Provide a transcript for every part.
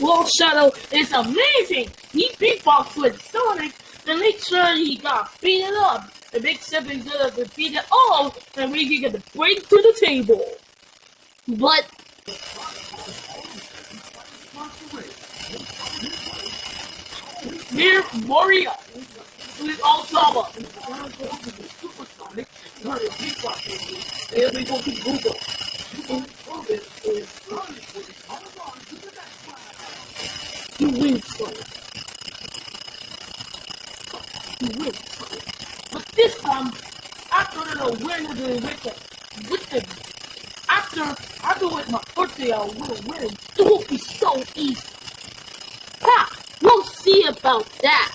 Wall Shadow is amazing. He beatboxed with Sonic and make sure he got beaten up. The big siblings could have defeated all, and we can get the break to the table. But Dear Moria, please all Saba. Supersonic, here we go to Google. You win, Sonic. You win, Sonic. But this time, after the win of the wicked, wicked, after, after with my birthday, I will win. It won't be so easy. Ha! We'll see about that.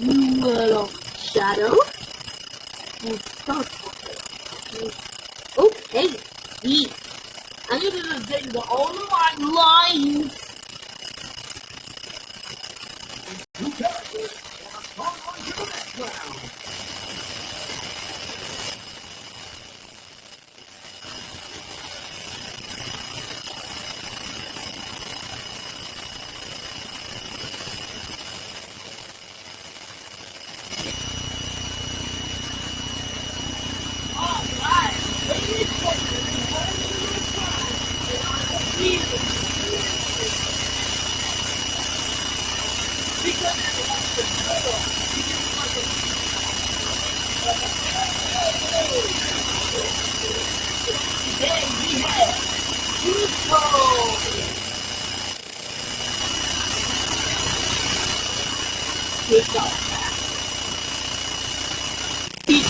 you Little shadow. Okay, see. I need to dig the all of my lines. Pico.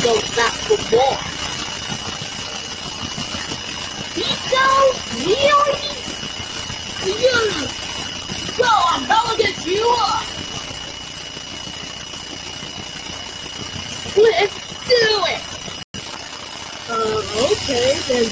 goes back for more. Really? You! Gonna get you! Let's do it! Uh, okay, then.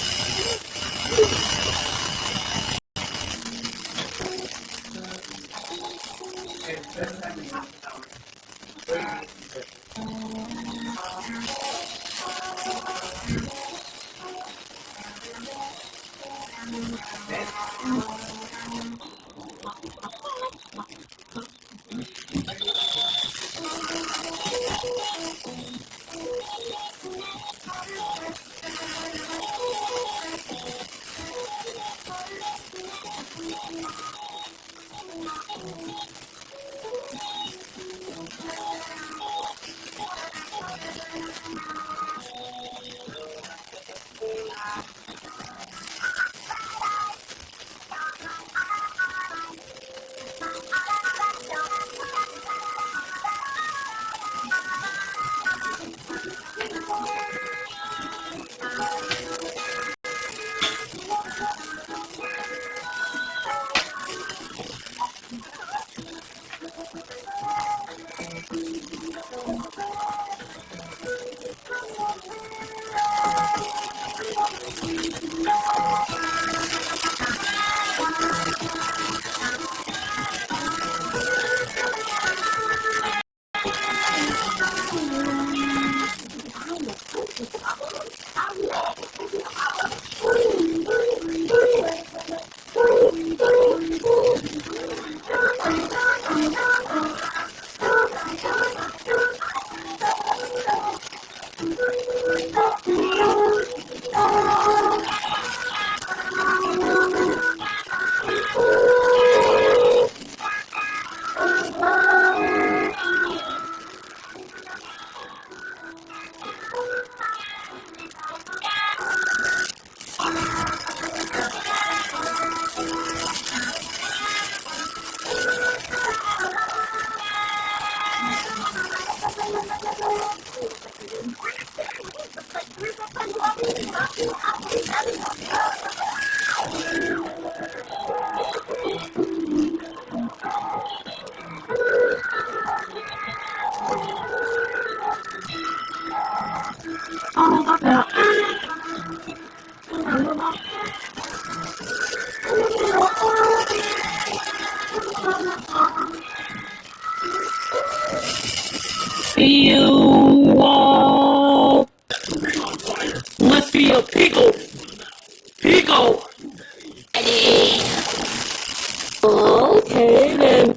You. Let's be a pico Pickle. Okay then.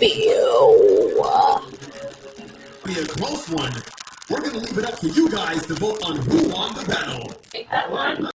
Be a close one. We're gonna leave it up to you guys to vote on who won the battle. Take that one.